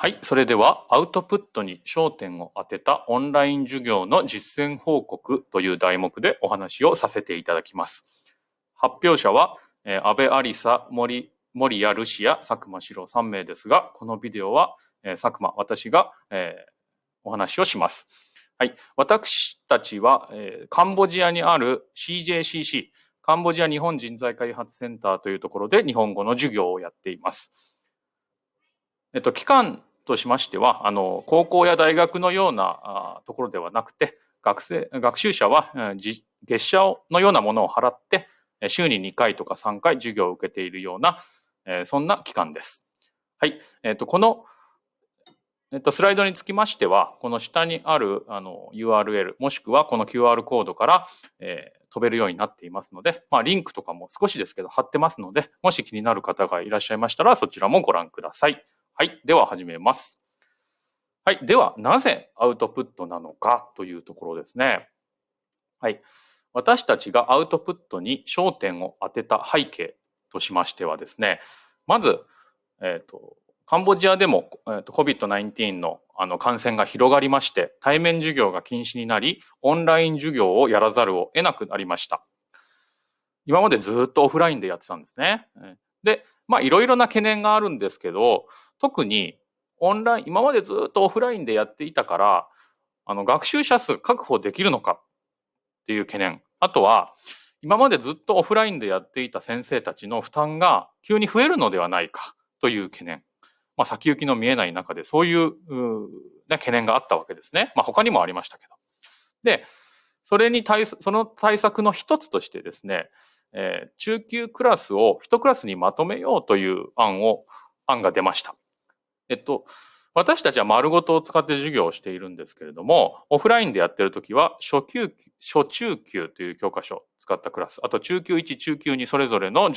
はい。それでは、アウトプットに焦点を当てたオンライン授業の実践報告という題目でお話をさせていただきます。発表者は、えー、安倍有沙、森、森谷ルシア、佐久間史郎3名ですが、このビデオは、えー、佐久間、私が、えー、お話をします。はい。私たちは、えー、カンボジアにある CJCC、カンボジア日本人材開発センターというところで日本語の授業をやっています。えっと、期間としましては、あの、高校や大学のようなところではなくて、学生、学習者は月謝のようなものを払って、週に2回とか3回授業を受けているような、えそんな機関です。はい。えっと、この、えっと、スライドにつきましては、この下にあるあの URL、もしくはこの QR コードから、えー、飛べるようになっていますので、まあ、リンクとかも少しですけど貼ってますので、もし気になる方がいらっしゃいましたら、そちらもご覧ください。はい。では始めます。はい。では、なぜアウトプットなのかというところですね。はい。私たちがアウトプットに焦点を当てた背景としましてはですね、まず、えっ、ー、と、カンボジアでも、えーと、COVID-19 のあの感染が広がりまして、対面授業が禁止になり、オンライン授業をやらざるを得なくなりました。今までずっとオフラインでやってたんですね。で、まあいろいろな懸念があるんですけど、特にオンライン、今までずっとオフラインでやっていたから、あの、学習者数確保できるのかっていう懸念。あとは、今までずっとオフラインでやっていた先生たちの負担が急に増えるのではないかという懸念。まあ、先行きの見えない中でそういうね、懸念があったわけですね。まあ、他にもありましたけど。で、それに対、その対策の一つとしてですね、え、中級クラスを一クラスにまとめようという案を、案が出ました。えっと、私たちは丸ごとを使って授業をしているんですけれども、オフラインでやってるときは、初級、初中級という教科書を使ったクラス、あと中級1、中級2それぞれの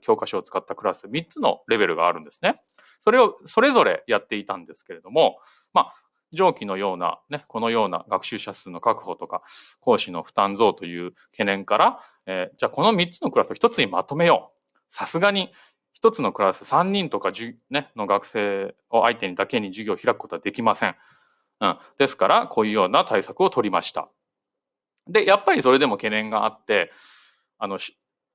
教科書を使ったクラス、3つのレベルがあるんですね。それをそれぞれやっていたんですけれども、まあ、上記のような、ね、このような学習者数の確保とか、講師の負担増という懸念から、えー、じゃあこの3つのクラスを1つにまとめよう。さすがに一つのクラス3人とかね、の学生を相手にだけに授業を開くことはできません。うん。ですから、こういうような対策を取りました。で、やっぱりそれでも懸念があって、あの、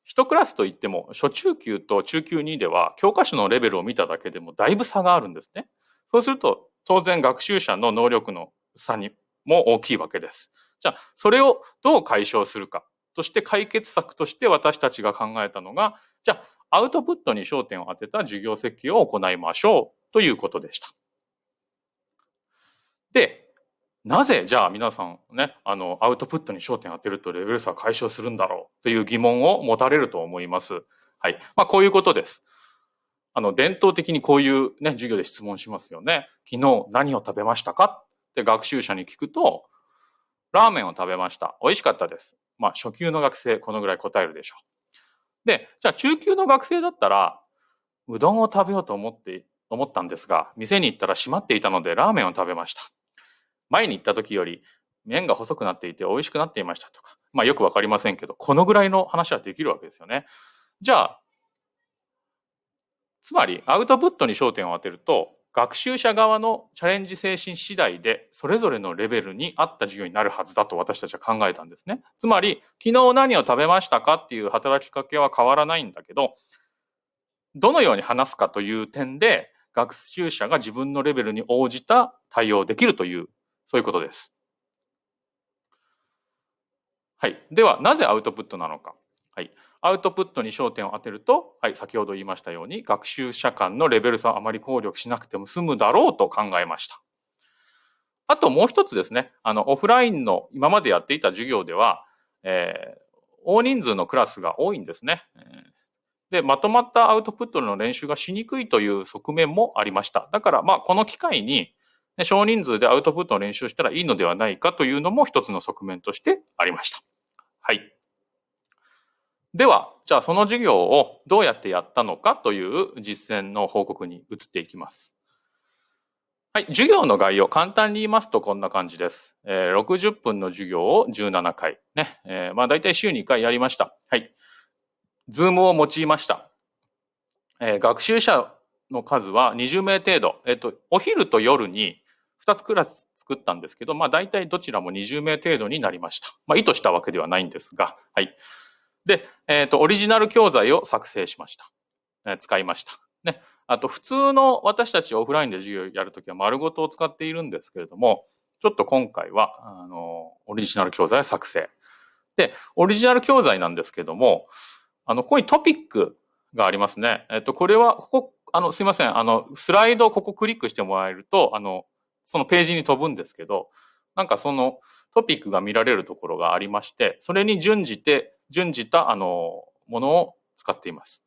一クラスといっても、初中級と中級2では、教科書のレベルを見ただけでもだいぶ差があるんですね。そうすると、当然学習者の能力の差にも大きいわけです。じゃあ、それをどう解消するかとして解決策として私たちが考えたのが、じゃあ、アウトプットに焦点を当てた授業設計を行いましょうということでした。で、なぜじゃあ皆さんね、あの、アウトプットに焦点を当てるとレベル差解消するんだろうという疑問を持たれると思います。はい。まあ、こういうことです。あの、伝統的にこういうね、授業で質問しますよね。昨日何を食べましたか？って学習者に聞くと、ラーメンを食べました。美味しかったです。まあ、初級の学生、このぐらい答えるでしょう。で、じゃあ中級の学生だったら、うどんを食べようと思って、思ったんですが、店に行ったら閉まっていたのでラーメンを食べました。前に行った時より麺が細くなっていて美味しくなっていましたとか、まあよくわかりませんけど、このぐらいの話はできるわけですよね。じゃあ、つまりアウトプットに焦点を当てると、学習者側のチャレンジ精神次第でそれぞれのレベルに合った授業になるはずだと私たちは考えたんですね。つまり昨日何を食べましたかっていう働きかけは変わらないんだけどどのように話すかという点で学習者が自分のレベルに応じた対応できるというそういうことです。はい。ではなぜアウトプットなのか。はい。アウトプットに焦点を当てると、はい、先ほど言いましたように、学習者間のレベル差をあまり考慮しなくても済むだろうと考えました。あともう一つですね、あの、オフラインの今までやっていた授業では、えー、大人数のクラスが多いんですね。で、まとまったアウトプットの練習がしにくいという側面もありました。だから、まあ、この機会に、ね少人数でアウトプットの練習をしたらいいのではないかというのも一つの側面としてありました。はい。では、じゃあその授業をどうやってやったのかという実践の報告に移っていきます。はい、授業の概要、簡単に言いますとこんな感じです。えー、60分の授業を17回。ね。えー、まあ大体週に1回やりました。はい。ズームを用いました。えー、学習者の数は20名程度。えっと、お昼と夜に2つクラス作ったんですけど、まあ大体どちらも20名程度になりました。まあ意図したわけではないんですが、はい。で、えっ、と、オリジナル教材を作成しました。え使いました。ね。あと、普通の私たちオフラインで授業やるときは丸ごとを使っているんですけれども、ちょっと今回は、あの、オリジナル教材を作成。で、オリジナル教材なんですけども、あの、ここにトピックがありますね。えっと、これは、ここ、あの、すいません。あの、スライドをここクリックしてもらえると、あの、そのページに飛ぶんですけど、なんかそのトピックが見られるところがありまして、それに準じて、準じた、あの、ものを使っています。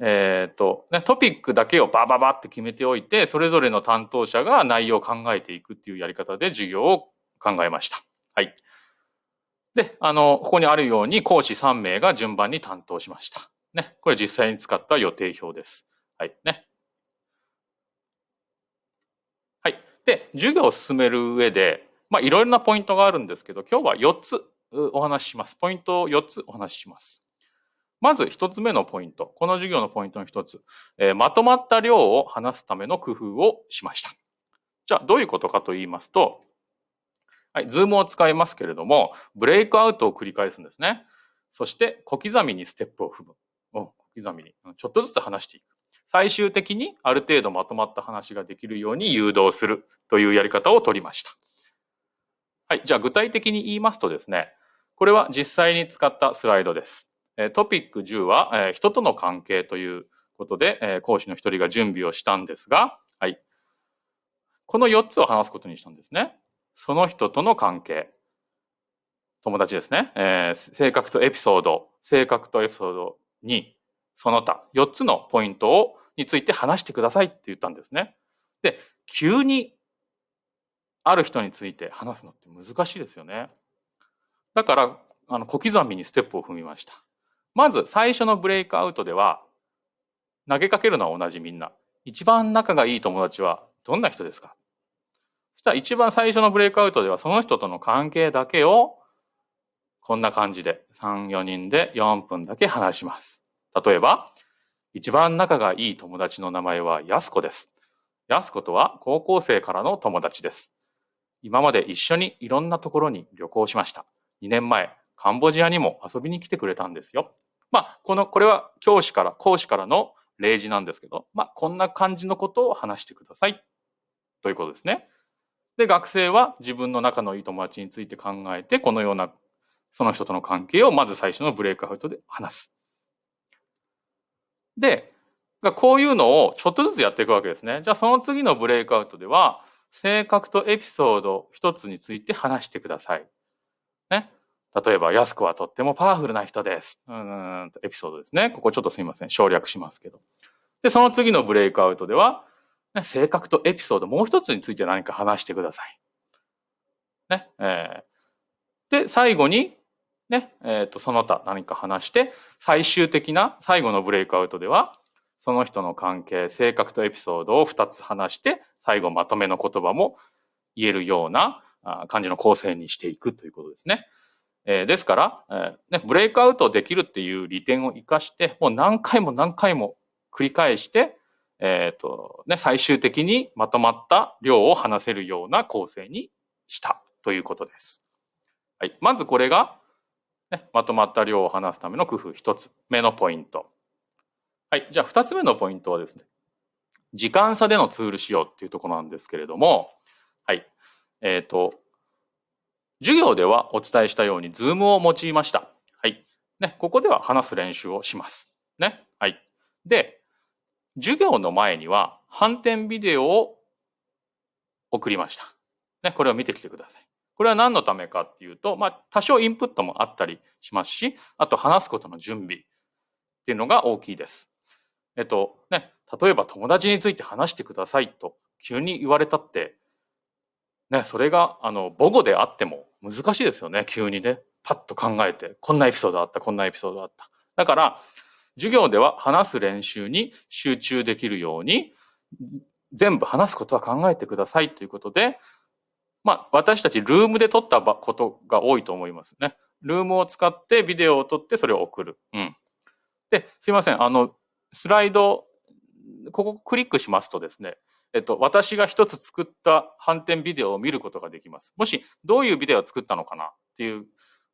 えっ、ー、と、ね、トピックだけをバババって決めておいて、それぞれの担当者が内容を考えていくっていうやり方で授業を考えました。はい。で、あの、ここにあるように講師3名が順番に担当しました。ね。これ実際に使った予定表です。はい。ね。はい。で、授業を進める上で、まあ、いろいろなポイントがあるんですけど、今日は4つお話しします。ポイントを4つお話しします。まず一つ目のポイント。この授業のポイントの一つ。えー、まとまった量を話すための工夫をしました。じゃあ、どういうことかと言いますと、はい、 Zoom を使いますけれども、ブレイクアウトを繰り返すんですね。そして、小刻みにステップを踏む。小刻みに。ちょっとずつ話していく。最終的にある程度まとまった話ができるように誘導するというやり方を取りました。はい。じゃあ具体的に言いますとですね、これは実際に使ったスライドです。トピック10は、人との関係ということで、講師の一人が準備をしたんですが、はい。この4つを話すことにしたんですね。その人との関係。友達ですね。えー、性格とエピソード。性格とエピソード2。その他。4つのポイントを、について話してくださいって言ったんですね。で、急にある人について話すのって難しいですよね。だから、あの、小刻みにステップを踏みました。まず最初のブレイクアウトでは、投げかけるのは同じみんな。一番仲がいい友達はどんな人ですか？そしたら一番最初のブレイクアウトではその人との関係だけをこんな感じで3、4人で4分だけ話します。例えば、一番仲がいい友達の名前はやすこです。やすことは高校生からの友達です。今まで一緒にいろんなところに旅行しました。2年前、カンボジアにも遊びに来てくれたんですよ。まあ、この、これは教師から、講師からの例示なんですけど、まあ、こんな感じのことを話してください。ということですね。で、学生は自分の仲のいい友達について考えて、このような、その人との関係をまず最初のブレイクアウトで話す。で、こういうのをちょっとずつやっていくわけですね。じゃあその次のブレイクアウトでは、性格とエピソード一つについて話してください。ね。例えば、安子はとってもパワフルな人です。うん、エピソードですね。ここちょっとすいません。省略しますけど。で、その次のブレイクアウトでは、ね、性格とエピソードもう一つについて何か話してください。ね。えー、で、最後に、ね、えっ、ー、と、その他何か話して、最終的な最後のブレイクアウトでは、その人の関係、性格とエピソードを二つ話して、最後まとめの言葉も言えるような感じの構成にしていくということですね。えー、ですから、えーね、ブレイクアウトできるっていう利点を生かして、もう何回も何回も繰り返して、えっ、ー、と、ね、最終的にまとまった量を話せるような構成にしたということです。はい。まずこれが、ね、まとまった量を話すための工夫一つ目のポイント。はい。じゃあ二つ目のポイントはですね、時間差でのツール使用っていうところなんですけれども、えっ、ー、と、授業ではお伝えしたように、 Zoom を用いました。はい。ね、ここでは話す練習をします。ね。はい。で、授業の前には反転ビデオを送りました。ね、これを見てきてください。これは何のためかっていうと、まあ、多少インプットもあったりしますし、あと話すことの準備っていうのが大きいです。えっと、ね、例えば友達について話してくださいと急に言われたって、ね、それが、あの、母語であっても難しいですよね、急にね。パッと考えて、こんなエピソードあった、こんなエピソードあった。だから、授業では話す練習に集中できるように、全部話すことは考えてくださいということで、まあ、私たちルームで撮ったことが多いと思いますね。ルームを使ってビデオを撮ってそれを送る。うん。で、すいません。あの、スライドここクリックしますとですね、えっと、私が一つ作った反転ビデオを見ることができます。もし、どういうビデオを作ったのかなっていう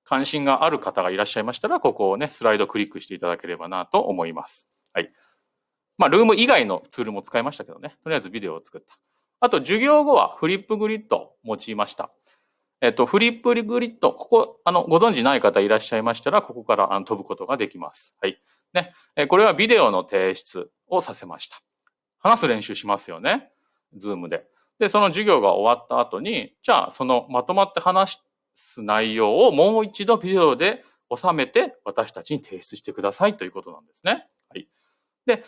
関心がある方がいらっしゃいましたら、ここをね、スライドクリックしていただければなと思います。はい。まあ、 Zoom 以外のツールも使いましたけどね、とりあえずビデオを作った。あと、授業後は Flipgrid を用いました。えっと、 Flipgrid、ここ、あの、ご存知ない方いらっしゃいましたら、ここからあの飛ぶことができます。はい。ね。これはビデオの提出をさせました。話す練習しますよね。 Zoom で。で、その授業が終わった後に、じゃあ、そのまとまって話す内容をもう一度ビデオで収めて私たちに提出してくださいということなんですね。はい。で、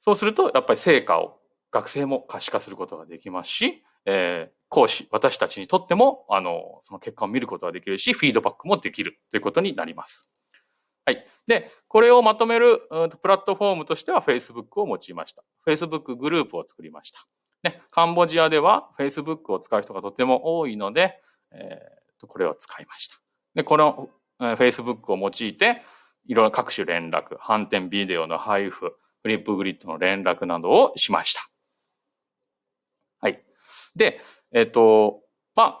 そうすると、やっぱり成果を学生も可視化することができますし、えー、講師、私たちにとっても、あの、その結果を見ることができるし、フィードバックもできるということになります。はい。で、これをまとめるプラットフォームとしては Facebook を用いました。Facebook グループを作りました。ね、カンボジアでは Facebook を使う人がとても多いので、えー、これを使いました。で、この Facebook を用いて、いろいろ各種連絡、反転ビデオの配布、フリップグリッドの連絡などをしました。はい。で、えっ、ー、と、まあ、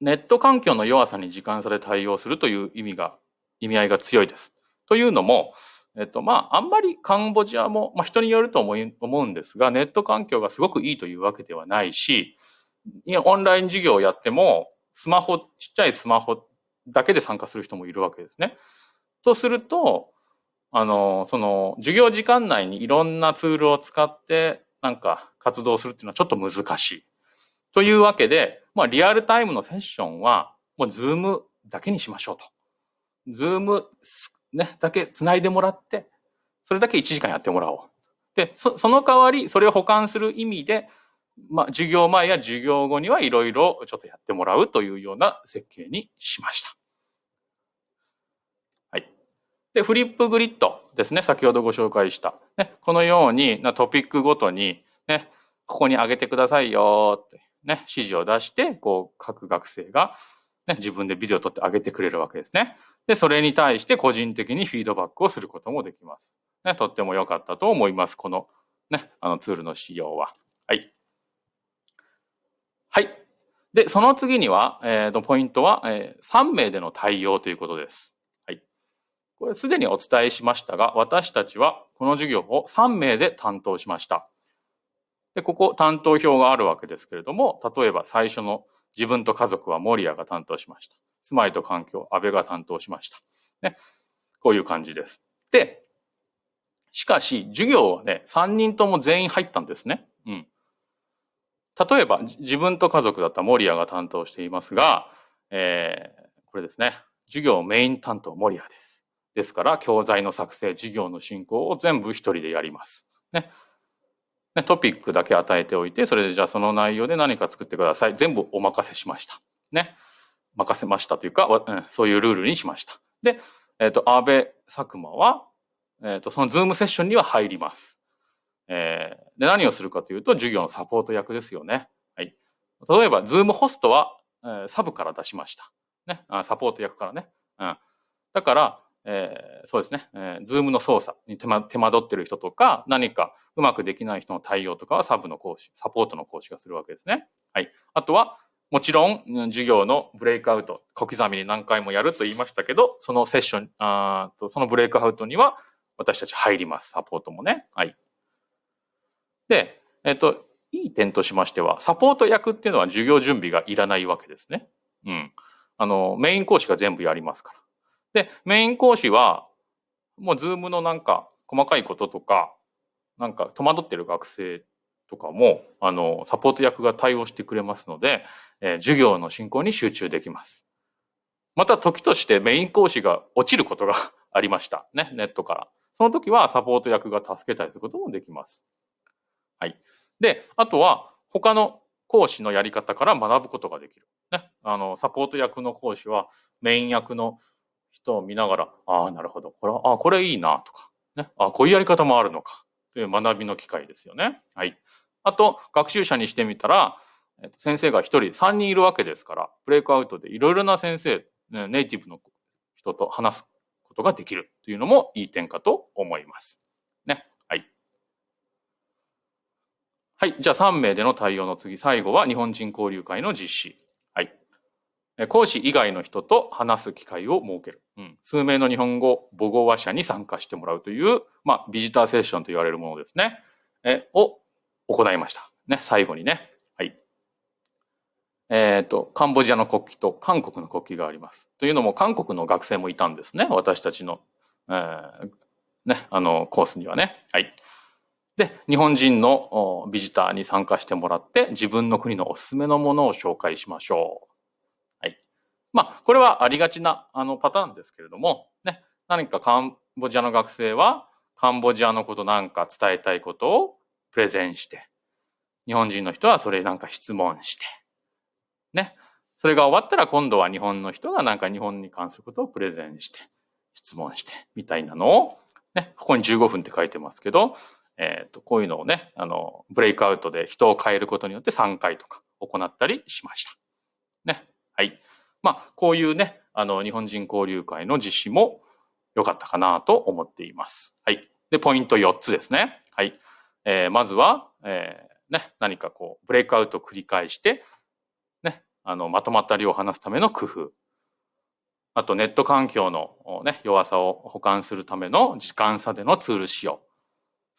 ネット環境の弱さに時間差で対応するという意味が意味合いが強いです。というのも、えっと、まあ、あんまりカンボジアも、まあ、人によると思い思うんですが、ネット環境がすごくいいというわけではないし、オンライン授業をやっても、スマホ、ちっちゃいスマホだけで参加する人もいるわけですね。とすると、あの、その、授業時間内にいろんなツールを使って、なんか活動するっていうのはちょっと難しい。というわけで、まあ、リアルタイムのセッションは、もう Zoom だけにしましょうと。 Zoom ね、だけ繋いでもらって、それだけ1時間やってもらおう。で、その代わり、それを保管する意味で、まあ、授業前や授業後にはいろいろちょっとやってもらうというような設計にしました。はい。で、フリップグリッドですね。先ほどご紹介した。ね、このようになトピックごとに、ね、ここに上げてくださいよって、ね、指示を出して、こう、各学生がね、自分でビデオを撮ってあげてくれるわけですね。で、それに対して個人的にフィードバックをすることもできます。ね、とっても良かったと思います。このね、あのツールの仕様は。はい。はい。で、その次には、えー、とポイントは、えー、3名での対応ということです。はい。これすでにお伝えしましたが、私たちはこの授業を3名で担当しました。で、ここ担当表があるわけですけれども、例えば最初の自分と家族は守谷が担当しました。住まいと環境、安倍が担当しました。ね。こういう感じです。で、しかし、授業はね、3人とも全員入ったんですね。うん。例えば、自分と家族だった守谷が担当していますが、えー、これですね。授業メイン担当守谷です。ですから、教材の作成、授業の進行を全部一人でやります。ね。ね、トピックだけ与えておいて、それでじゃあその内容で何か作ってください。全部お任せしました。ね。任せましたというか、うん、そういうルールにしました。で、えっ、ー、と、安倍佐久間は、えっ、ー、と、その Zoom セッションには入ります。えー、で、何をするかというと、授業のサポート役ですよね。はい。例えば、 Zoom ホストは、えー、サブから出しました。ね。あサポート役からね。うん。だから、えー、そうですね、えー、 Zoom の操作に手間手間取ってる人とか、何かうまくできない人の対応とかはサブの講師、サポートの講師がするわけですね。はい。あとは、もちろん、授業のブレイクアウト、小刻みに何回もやると言いましたけど、そのセッション、あとそのブレイクアウトには私たち入ります。サポートもね。はい。で、えっと、いい点としましては、サポート役っていうのは授業準備がいらないわけですね。うん。あの、メイン講師が全部やりますから。で、メイン講師は、もう Zoom のなんか細かいこととか、なんか戸惑ってる学生とかも、あの、サポート役が対応してくれますので、えー、授業の進行に集中できます。また時としてメイン講師が落ちることが ありました。ね、ネットから。その時はサポート役が助けたりすることもできます。はい。で、あとは他の講師のやり方から学ぶことができる。ね、あの、サポート役の講師はメイン役の人を見ながら、ああ、なるほど。これ、ああ、これいいなとか、ね。ああ、こういうやり方もあるのか。という学びの機会ですよね。はい。あと、学習者にしてみたら、えっと、先生が一人、三人いるわけですから、ブレイクアウトでいろいろな先生、ネイティブの人と話すことができるというのもいい点かと思います。ね。はい。はい。じゃあ3名での対応の次、最後は日本人交流会の実施。講師以外の人と話す機会を設ける。うん、数名の日本語母語話者に参加してもらうという、まあ、ビジターセッションと言われるものですね。え、を行いました。ね、最後にね。はい。えっ、ー、と、カンボジアの国旗と韓国の国旗があります。というのも、韓国の学生もいたんですね。私たちの、えー、ね、あの、コースにはね。はい。で、日本人のビジターに参加してもらって、自分の国のおすすめのものを紹介しましょう。まあ、これはありがちなあのパターンですけれども、ね、何かカンボジアの学生は、カンボジアのことなんか伝えたいことをプレゼンして、日本人の人はそれなんか質問して、ね。それが終わったら今度は日本の人がなんか日本に関することをプレゼンして、質問して、みたいなのを、ね、ここに15分って書いてますけど、えっ、ー、と、こういうのをね、あの、ブレイクアウトで人を変えることによって3回とか行ったりしました。ね。はい。まあ、こういうね、あの、日本人交流会の実施も良かったかなと思っています。はい。で、ポイント4つですね。はい。えー、まずは、えー、ね、何かこう、ブレイクアウトを繰り返して、ね、あの、まとまった量を話すための工夫。あと、ネット環境のね、弱さを補完するための時間差でのツール使用。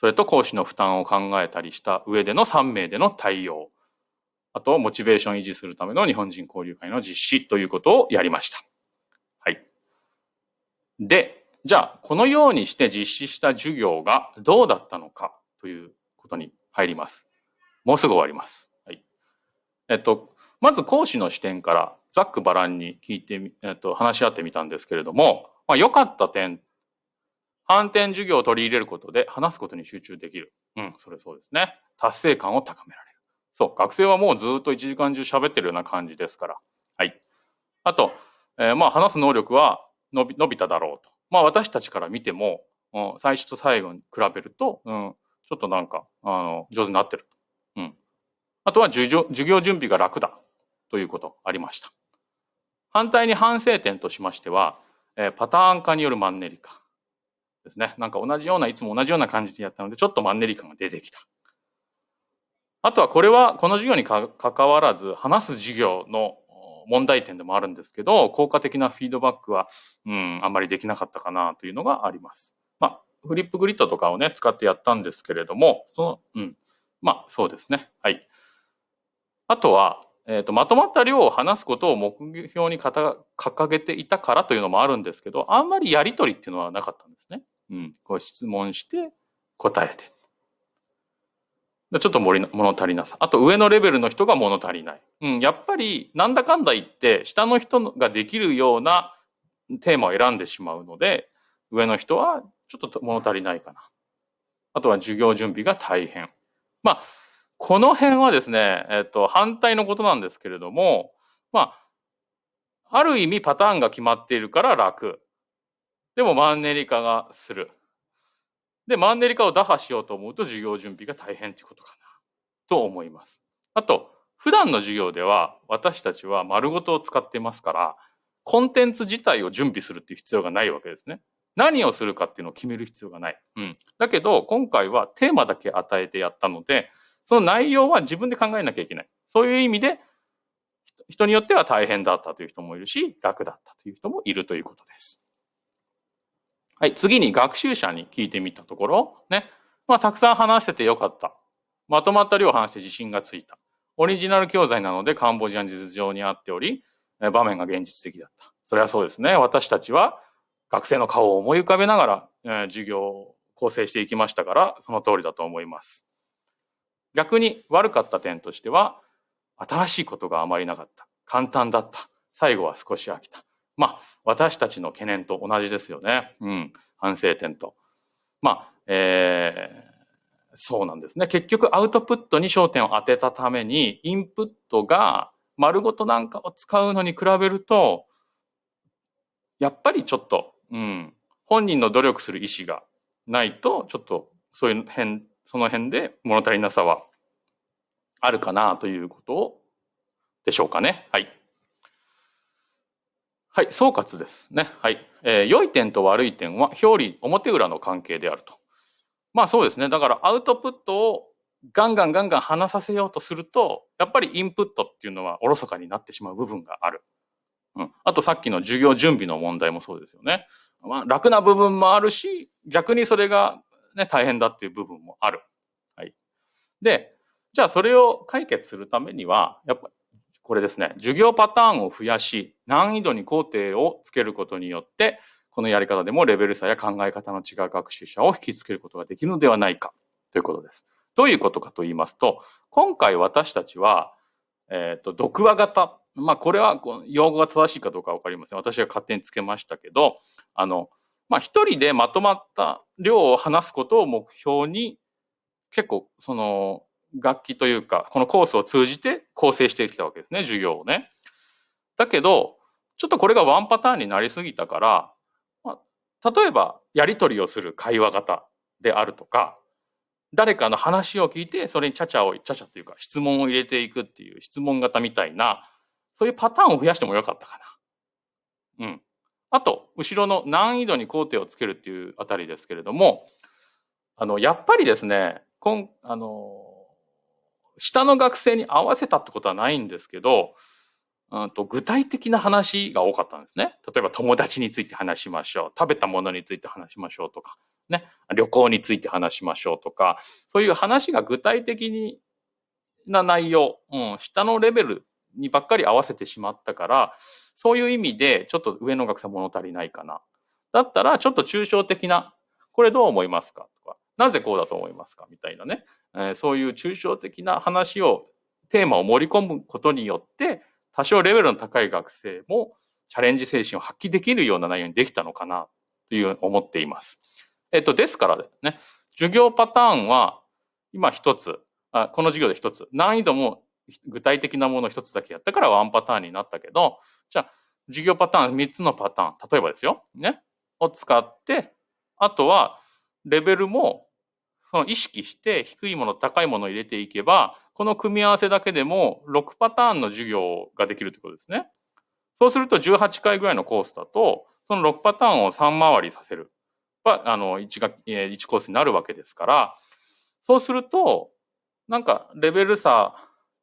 それと講師の負担を考えたりした上での3名での対応。あと、モチベーション維持するための日本人交流会の実施ということをやりました。はい。で、じゃあ、このようにして実施した授業がどうだったのかということに入ります。もうすぐ終わります。はい。えっと、まず講師の視点からざっくばらんに聞いてみえっと、話し合ってみたんですけれども、まあ、良かった点反転授業を取り入れることで話すことに集中できる。うん、それそうですね。達成感を高められる。そう、学生はもうずっと1時間中喋ってるような感じですから。はい。あと、えー、まあ話す能力は伸び伸びただろうと。まあ私たちから見ても、うん、最初と最後に比べると、うん、ちょっとなんか、あの、上手になってると。うん。あとは授業授業準備が楽だということありました。反対に反省点としましては、えー、パターン化によるマンネリ化。ですね。なんか同じような、いつも同じような感じでやったので、ちょっとマンネリ感が出てきた。あとはこれは、この授業にかかわらず、話す授業の問題点でもあるんですけど、効果的なフィードバックは、うん、あんまりできなかったかなというのがあります。まあ、フリップグリッドとかをね、使ってやったんですけれども、その、うん、まあ、そうですね。はい。あとは、えーと、まとまった量を話すことを目標に掲げていたからというのもあるんですけど、あんまりやりとりっていうのはなかったんですね。うん、こう質問して答えて。ちょっと物足りなさ。あと上のレベルの人が物足りない。うん、やっぱりなんだかんだ言って下の人ができるようなテーマを選んでしまうので、上の人はちょっと物足りないかな。あとは授業準備が大変。まあ、この辺はですね、えっと、反対のことなんですけれども、まあ、ある意味パターンが決まっているから楽。でもマンネリ化がする。で、マンネリ化を打破しようと思うと授業準備が大変ということかなと思います。あと、普段の授業では私たちは丸ごとを使ってますから、コンテンツ自体を準備するっていう必要がないわけですね。何をするかっていうのを決める必要がない。うん。だけど、今回はテーマだけ与えてやったので、その内容は自分で考えなきゃいけない。そういう意味で、人によっては大変だったという人もいるし、楽だったという人もいるということです。はい、次に学習者に聞いてみたところ、ね、まあ、たくさん話せてよかった。まとまった量を話して自信がついた。オリジナル教材なのでカンボジアの実情にあっており、場面が現実的だった。それはそうですね。私たちは学生の顔を思い浮かべながら、えー、授業を構成していきましたから、その通りだと思います。逆に悪かった点としては、新しいことがあまりなかった。簡単だった。最後は少し飽きた。まあ、私たちの懸念と同じですよね。うん。反省点と。まあ、えー、そうなんですね。結局アウトプットに焦点を当てたために、インプットが丸ごとなんかを使うのに比べると、やっぱりちょっと、うん、本人の努力する意思がないと、ちょっとそういう辺、その辺で物足りなさはあるかなということでしょうかね。はい。はい、総括ですね。はい。えー、良い点と悪い点は表裏、表裏の関係であると。まあそうですね。だからアウトプットをガンガンガンガン話させようとすると、やっぱりインプットっていうのはおろそかになってしまう部分がある。うん。あとさっきの授業準備の問題もそうですよね。まあ、楽な部分もあるし、逆にそれがね、大変だっていう部分もある。はい。で、じゃあそれを解決するためには、やっぱこれですね、授業パターンを増やし、難易度に工程をつけることによって、このやり方でもレベル差や考え方の違う学習者を引きつけることができるのではないかということです。どういうことかと言いますと、今回私たちは、えっ、ー、と、読話型。まあ、これは用語が正しいかどうかわかりません。私が勝手につけましたけど、あの、まあ、一人でまとまった量を話すことを目標に、結構、その、楽器というか、このコースを通じて構成してきたわけですね、授業をね。だけど、ちょっとこれがワンパターンになりすぎたから、まあ例えば、やり取りをする会話型であるとか、誰かの話を聞いて、それにちゃちゃを、ちゃちゃというか質問を入れていくっていう質問型みたいな、そういうパターンを増やしてもよかったかな。うん。あと、後ろの難易度に工程をつけるっていうあたりですけれども、あの、やっぱりですね、こん、あの、下の学生に合わせたってことはないんですけど、うんと具体的な話が多かったんですね。例えば友達について話しましょう。食べたものについて話しましょうとか、ね。旅行について話しましょうとか、そういう話が具体的にな内容、うん、下のレベルにばっかり合わせてしまったから、そういう意味でちょっと上の学生物足りないかな。だったらちょっと抽象的な、これどう思いますか、なぜこうだと思いますか？みたいなね、えー、そういう抽象的な話を、テーマを盛り込むことによって、多少レベルの高い学生もチャレンジ精神を発揮できるような内容にできたのかなという思っています。えっと、ですからね、授業パターンは今一つ、あこの授業で一つ、難易度も具体的なもの一つだけやったからワンパターンになったけど、じゃあ、授業パターン三つのパターン、例えばですよ、ね、を使って、あとはレベルもその意識して低いもの、高いものを入れていけば、この組み合わせだけでも6パターンの授業ができるということですね。そうすると18回ぐらいのコースだと、その6パターンを3回りさせる。あの、1が、1コースになるわけですから、そうすると、なんかレベル差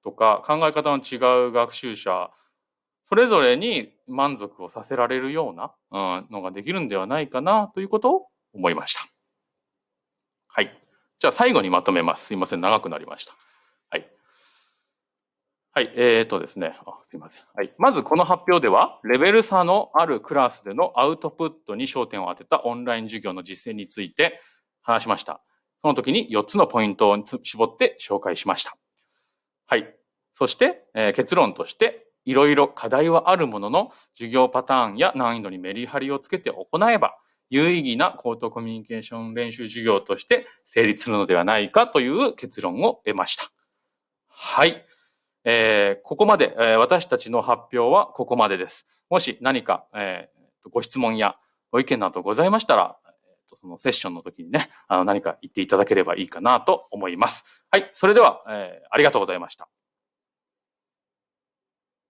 とか考え方の違う学習者、それぞれに満足をさせられるような、のができるんではないかなということを思いました。はい。じゃあ最後にまとめます。すいません。長くなりました。はい、はいえー、とですねあ、すみません。はい。まずこの発表では、レベル差のあるクラスでのアウトプットに焦点を当てたオンライン授業の実践について話しました。その時に4つのポイントを絞って紹介しました。はい。そして、えー、結論として、いろいろ課題はあるものの、授業パターンや難易度にメリハリをつけて行えば、有意義な口頭コミュニケーション練習授業として成立するのではないかという結論を得ました。はい。えー、ここまで、えー、私たちの発表はここまでです。もし何か、えー、ご質問やご意見などございましたら、そのセッションの時にね、あの何か言っていただければいいかなと思います。はい、それでは、えー、ありがとうございました。